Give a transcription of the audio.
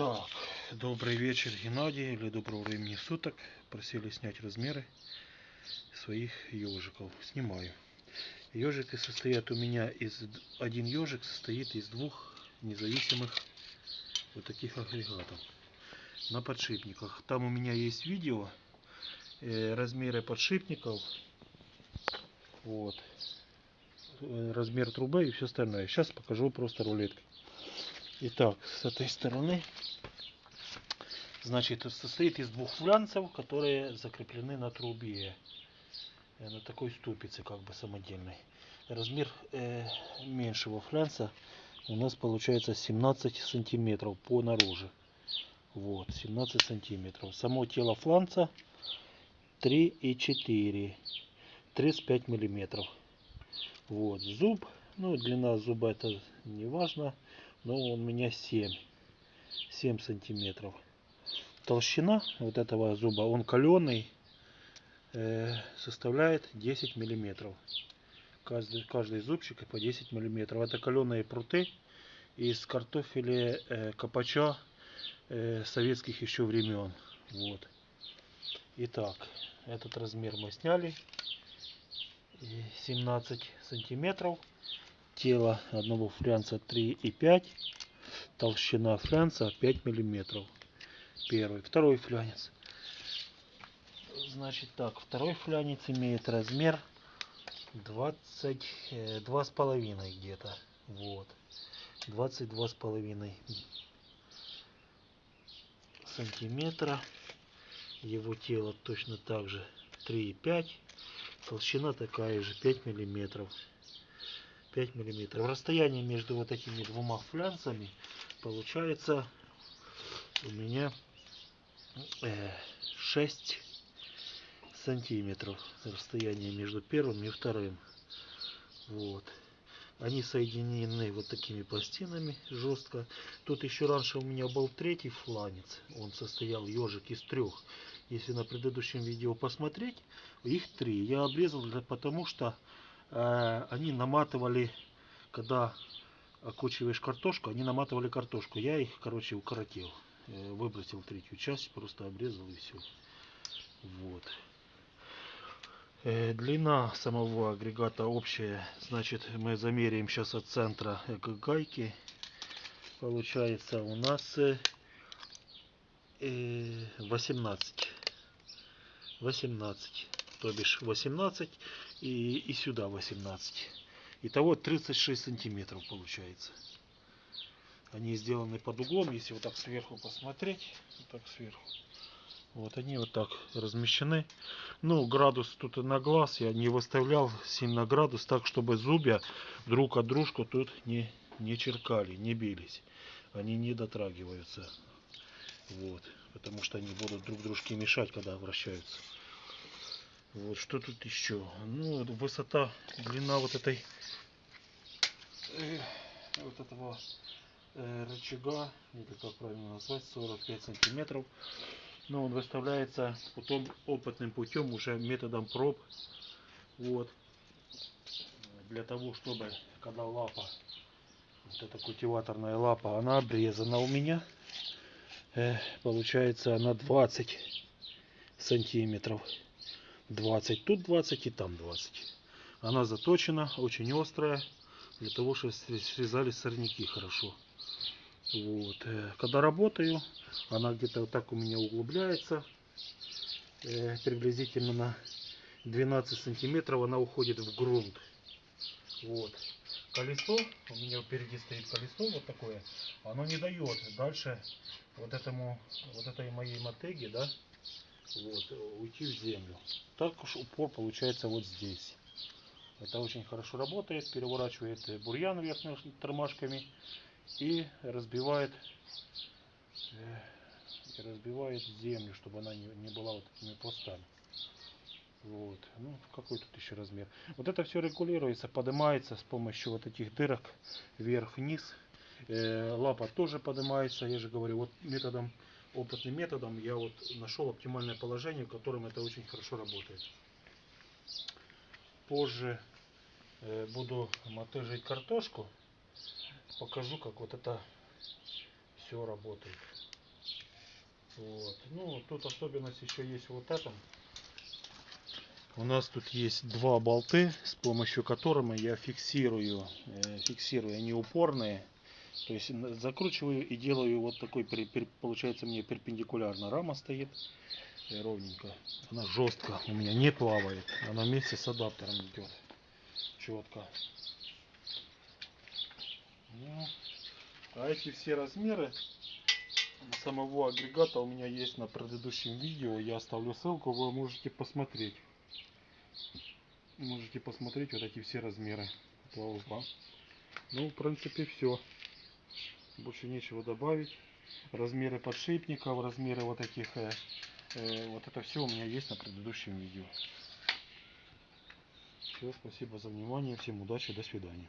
Так, добрый вечер, Геннадий, или доброго времени суток. Просили снять размеры своих ежиков. Снимаю. Ежики состоят у меня из... Один ежик состоит из двух независимых вот таких агрегатов на подшипниках. Там у меня есть видео, э, размеры подшипников, вот, э, размер трубы и все остальное. Сейчас покажу просто рулеткой. Итак, с этой стороны, значит, состоит из двух флянцев, которые закреплены на трубе, э, на такой ступице, как бы самодельной. Размер э, меньшего флянца у нас получается 17 сантиметров по наружу. Вот, 17 сантиметров. Само тело фланца 3 и 4, 35 миллиметров. Вот, зуб, ну, длина зуба это не важно но у меня 7 7 сантиметров. Толщина вот этого зуба он каленый э, составляет 10 миллиметров. Каждый, каждый зубчик по 10 миллиметров. Это каленые пруты из картофеля э, копача э, советских еще времен. Вот. Итак этот размер мы сняли. 17 сантиметров тело одного флянца 3,5 толщина флянца 5 миллиметров. Первый. Второй флянец. Значит так второй флянец имеет размер 22 с половиной где-то. Вот. 22 с половиной сантиметра. Его тело точно так же 3,5 толщина такая же 5 миллиметров 5 миллиметров. Расстояние между вот этими двумя флянцами получается у меня 6 э, сантиметров. Расстояние между первым и вторым. Вот. Они соединены вот такими пластинами жестко. Тут еще раньше у меня был третий фланец. Он состоял ежик из трех. Если на предыдущем видео посмотреть, их три. Я обрезал потому, что они наматывали, когда окучиваешь картошку, они наматывали картошку. Я их, короче, укоротил. Э, выбросил третью часть, просто обрезал и все. Вот. Э, длина самого агрегата общая. Значит, мы замеряем сейчас от центра к гайке. Получается у нас 18. 18 то бишь 18 и, и сюда 18. Итого 36 сантиметров получается. Они сделаны под углом, если вот так сверху посмотреть, вот так сверху. Вот они вот так размещены. Ну, градус тут на глаз я не выставлял сильно градус, так чтобы зубья друг от дружку тут не, не черкали, не бились. Они не дотрагиваются. Вот, потому что они будут друг дружке мешать, когда вращаются. Вот что тут еще? Ну, высота, длина вот этой э, вот этого э, рычага, или как правильно назвать, 45 сантиметров. Но он выставляется потом опытным путем, уже методом проб. Вот. Для того, чтобы, когда лапа, вот эта культиваторная лапа, она обрезана у меня. Э, получается она 20 сантиметров. 20, тут 20 и там 20. Она заточена, очень острая, для того, чтобы срезали сорняки хорошо. Вот. Э, когда работаю, она где-то вот так у меня углубляется, э, приблизительно на 12 сантиметров она уходит в грунт. Вот. Колесо, у меня впереди стоит колесо вот такое, оно не дает дальше вот этому, вот этой моей мотеге, да, вот, уйти в землю. Так уж упор получается вот здесь. Это очень хорошо работает, переворачивает бурьян верхними тормашками и разбивает, э, и разбивает землю, чтобы она не, не была вот такими пластами. Вот. Ну, какой тут еще размер. Вот это все регулируется, поднимается с помощью вот этих дырок вверх-вниз. Э, лапа тоже поднимается, я же говорю, вот методом опытным методом я вот нашел оптимальное положение, в котором это очень хорошо работает. Позже э, буду мотыжить картошку, покажу, как вот это все работает. Вот. Ну, тут особенность еще есть вот этом. У нас тут есть два болты, с помощью которыми я фиксирую, э, фиксирую, они упорные. То есть закручиваю и делаю вот такой, получается мне перпендикулярно рама стоит э, ровненько. Она жестко у меня не плавает, она вместе с адаптером идет четко. Ну, а эти все размеры самого агрегата у меня есть на предыдущем видео. Я оставлю ссылку, вы можете посмотреть. Можете посмотреть вот эти все размеры узла. Ну, в принципе, все. Больше нечего добавить. Размеры подшипников, размеры вот этих, э, э, вот это все у меня есть на предыдущем видео. Все, спасибо за внимание, всем удачи, до свидания.